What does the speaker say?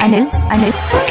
Anil, Anil.